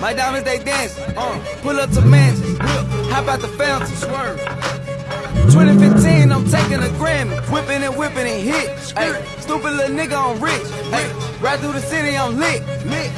My diamonds they dance. Uh, pull up to mansions. Hop out the fountain. Swerve. 2015, I'm taking a Grammy. Whipping and whipping and hit. Ay, stupid little nigga, I'm rich. Ay, right through the city, I'm lit. Lit.